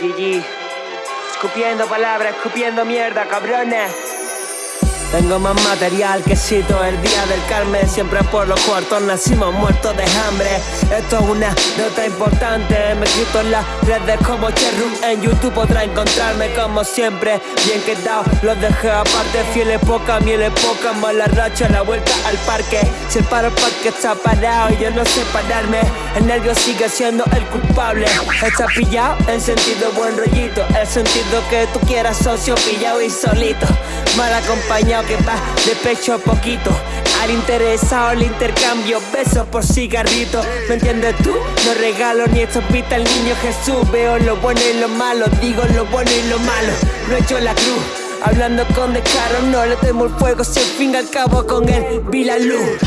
GG. Escupiendo palabras, escupiendo mierda, cabrones. Tengo más material que cito el día del Carmen. Siempre por los cuartos nacimos muertos de hambre. Esto es una nota importante. Me quito en las redes como Cherrum. En YouTube podrá encontrarme como siempre. Bien quedado, los dejé aparte. Fieles poca, mieles poca. Mala racha, la vuelta al parque. Si el paro parque está parado Y yo no sé pararme El nervio sigue siendo el culpable. Está pillado en sentido buen rollito. El sentido que tú quieras socio pillado y solito. Mal acompañado que va de pecho a poquito. Al interesado el intercambio, besos por cigarrito. ¿Me entiendes tú? No regalo ni estopita al niño Jesús. Veo lo bueno y lo malo, digo lo bueno y lo malo. No he hecho la cruz Hablando con descaro, no le temo el fuego Si al fin al cabo con él vi la luz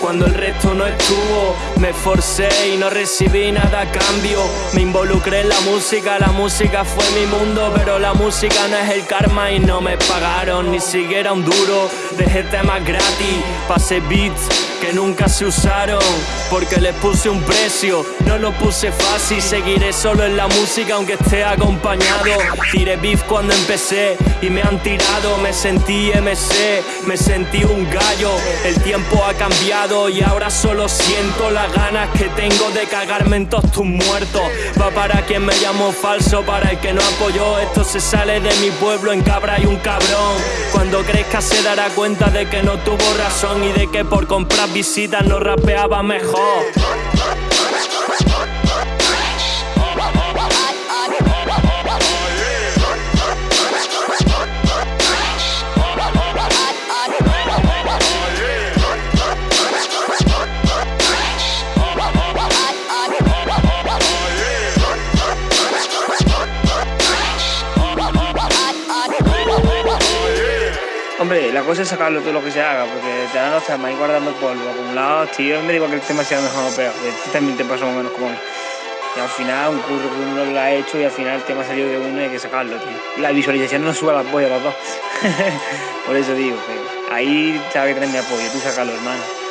cuando el resto no estuvo. Me esforcé y no recibí nada a cambio. Me involucré en la música, la música fue mi mundo, pero la música no es el karma y no me pagaron ni siquiera un duro. Dejé temas gratis, pasé beats que nunca se usaron porque les puse un precio, no lo puse fácil, seguiré solo en la música aunque esté acompañado. Tiré beef cuando empecé y me han tirado, me sentí MC, me sentí un gallo. El tiempo ha cambiado y ahora solo siento las ganas que tengo de cagarme en todos tus muertos. Va para quien me llamó falso, para el que no apoyó, esto se sale de mi pueblo, en cabra y un cabrón. Crezca se dará cuenta de que no tuvo razón y de que por comprar visitas no rapeaba mejor. Hombre, la cosa es sacarlo todo lo que se haga, porque te dan temas ahí guardando polvo, acumulados, tío. Me digo que el tema sea mejor o peor, este también te pasa más o menos como. Y al final, un curro que uno lo ha hecho y al final el tema ha salido de uno y hay que sacarlo, tío. La visualización no sube a las pollas los dos. Por eso digo, que ahí sabes que tener mi apoyo, tú sacarlo, hermano.